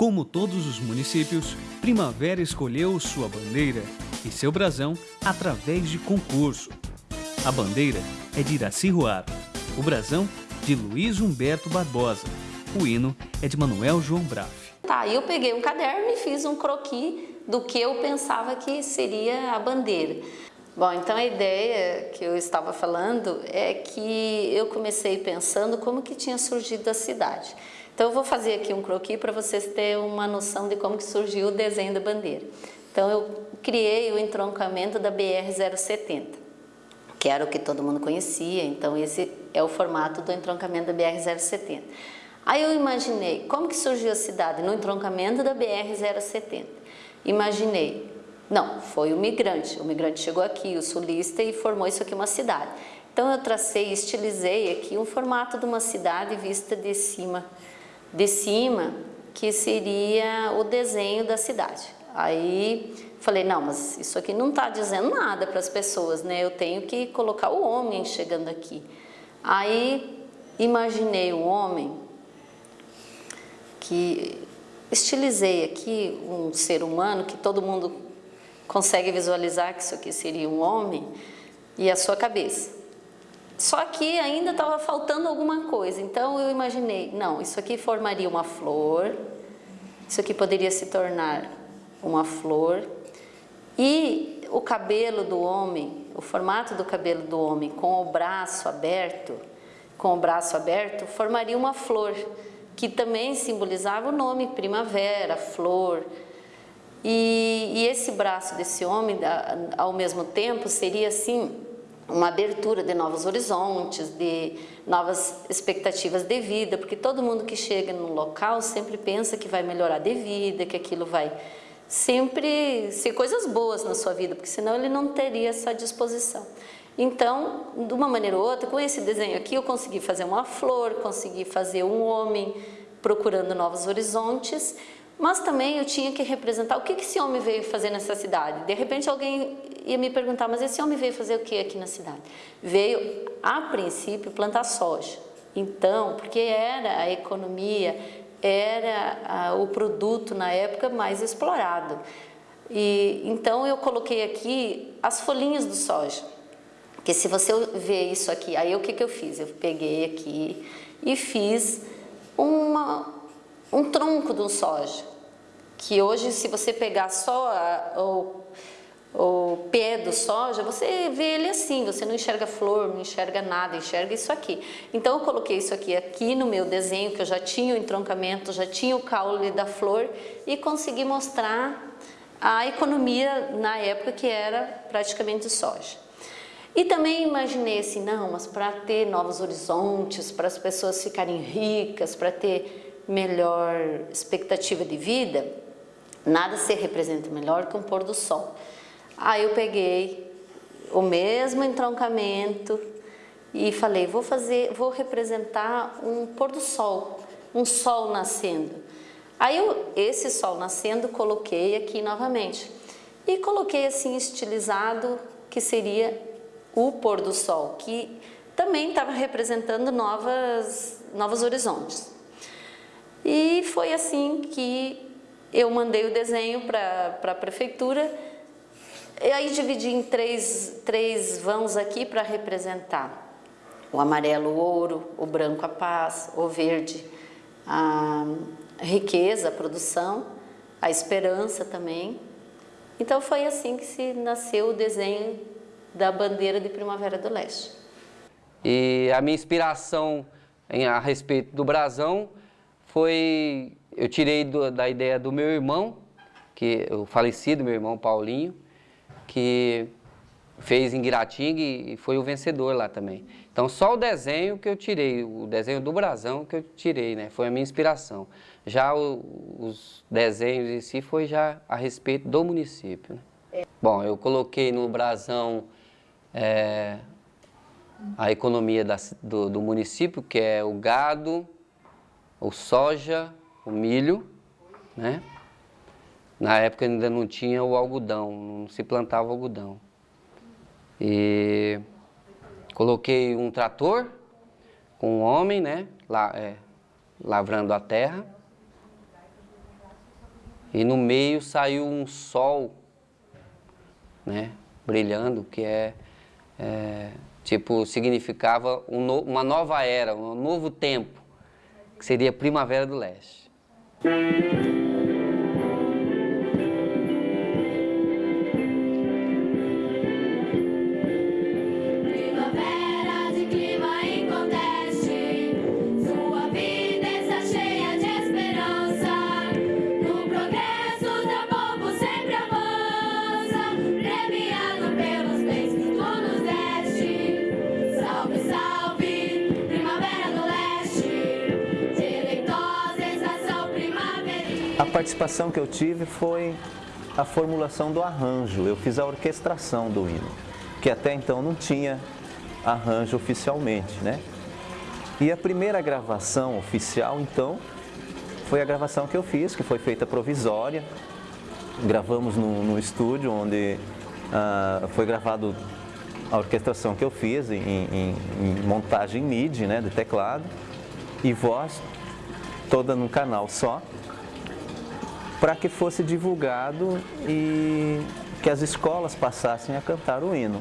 Como todos os municípios, Primavera escolheu sua bandeira e seu brasão através de concurso. A bandeira é de Iraci Ruar, o brasão de Luiz Humberto Barbosa, o hino é de Manuel João Braff. Tá, eu peguei um caderno e fiz um croquis do que eu pensava que seria a bandeira. Bom, então a ideia que eu estava falando é que eu comecei pensando como que tinha surgido a cidade. Então eu vou fazer aqui um croquis para vocês terem uma noção de como que surgiu o desenho da bandeira. Então eu criei o entroncamento da BR-070, que era o que todo mundo conhecia, então esse é o formato do entroncamento da BR-070. Aí eu imaginei como que surgiu a cidade no entroncamento da BR-070. Imaginei não, foi o migrante. O migrante chegou aqui, o sulista, e formou isso aqui uma cidade. Então eu tracei, estilizei aqui um formato de uma cidade vista de cima, de cima, que seria o desenho da cidade. Aí falei, não, mas isso aqui não está dizendo nada para as pessoas, né? Eu tenho que colocar o homem chegando aqui. Aí imaginei o homem que estilizei aqui um ser humano que todo mundo consegue visualizar que isso aqui seria um homem e a sua cabeça. Só que ainda estava faltando alguma coisa, então eu imaginei, não, isso aqui formaria uma flor, isso aqui poderia se tornar uma flor. E o cabelo do homem, o formato do cabelo do homem com o braço aberto, com o braço aberto, formaria uma flor, que também simbolizava o nome primavera, flor, e, e esse braço desse homem, ao mesmo tempo, seria assim uma abertura de novos horizontes, de novas expectativas de vida, porque todo mundo que chega no local sempre pensa que vai melhorar de vida, que aquilo vai sempre ser coisas boas na sua vida, porque senão ele não teria essa disposição. Então, de uma maneira ou outra, com esse desenho aqui, eu consegui fazer uma flor, consegui fazer um homem procurando novos horizontes, mas também eu tinha que representar o que esse homem veio fazer nessa cidade. De repente alguém ia me perguntar, mas esse homem veio fazer o que aqui na cidade? Veio, a princípio, plantar soja. Então, porque era a economia, era a, o produto na época mais explorado. E então eu coloquei aqui as folhinhas do soja. Que se você ver isso aqui, aí o que, que eu fiz? Eu peguei aqui e fiz uma, um tronco de um soja que hoje se você pegar só a, o, o pé do soja, você vê ele assim, você não enxerga flor, não enxerga nada, enxerga isso aqui. Então eu coloquei isso aqui, aqui no meu desenho, que eu já tinha o entroncamento, já tinha o caule da flor e consegui mostrar a economia na época que era praticamente soja. E também imaginei assim, não, mas para ter novos horizontes, para as pessoas ficarem ricas, para ter melhor expectativa de vida, Nada se representa melhor que um pôr do sol. Aí eu peguei o mesmo entroncamento e falei, vou fazer, vou representar um pôr do sol, um sol nascendo. Aí eu, esse sol nascendo coloquei aqui novamente e coloquei assim estilizado que seria o pôr do sol, que também estava representando novas, novos horizontes. E foi assim que eu mandei o desenho para a prefeitura e aí dividi em três, três vãos aqui para representar o amarelo o ouro, o branco a paz, o verde a riqueza, a produção, a esperança também. Então foi assim que se nasceu o desenho da bandeira de Primavera do Leste. E a minha inspiração a respeito do brasão foi eu tirei do, da ideia do meu irmão, que o falecido meu irmão Paulinho, que fez em Guiratinga e foi o vencedor lá também. Então só o desenho que eu tirei, o desenho do brasão que eu tirei, né, foi a minha inspiração. Já o, os desenhos em si foi já a respeito do município. Né? É. Bom, eu coloquei no brasão é, a economia da, do, do município, que é o gado, o soja, o milho, né? Na época ainda não tinha o algodão, não se plantava algodão. E coloquei um trator com um homem, né? Lá, é, lavrando a terra. E no meio saiu um sol, né, brilhando, que é, é tipo, significava um no, uma nova era, um novo tempo, que seria Primavera do Leste. A participação que eu tive foi a formulação do arranjo. Eu fiz a orquestração do hino, que até então não tinha arranjo oficialmente, né? E a primeira gravação oficial, então, foi a gravação que eu fiz, que foi feita provisória. Gravamos no, no estúdio, onde uh, foi gravado a orquestração que eu fiz em, em, em montagem MIDI, né, de teclado, e voz toda num canal só para que fosse divulgado e que as escolas passassem a cantar o hino.